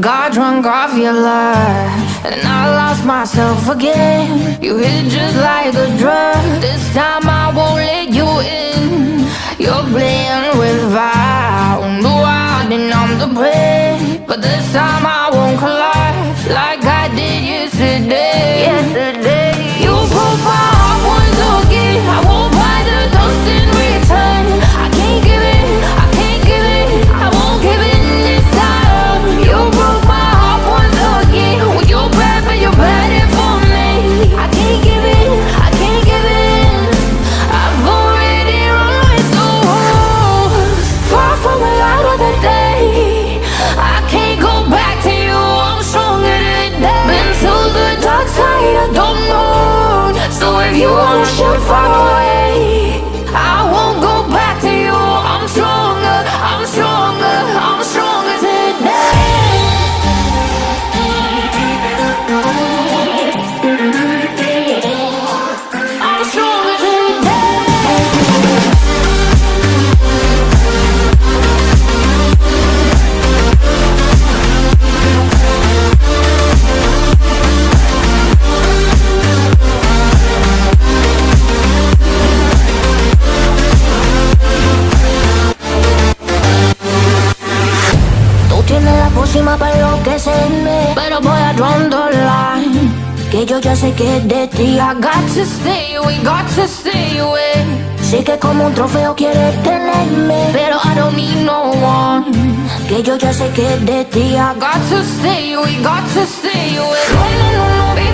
Got drunk off your love, and I lost myself again. You hit just like a drug. La pócima para enloquecerme. Pero voy a draw the line Que yo ya sé que es de ti I got to stay away, got to stay away Sé que como un trofeo quieres tenerme. Pero I don't need no one Que yo ya sé que es de ti I got to stay away, got to stay away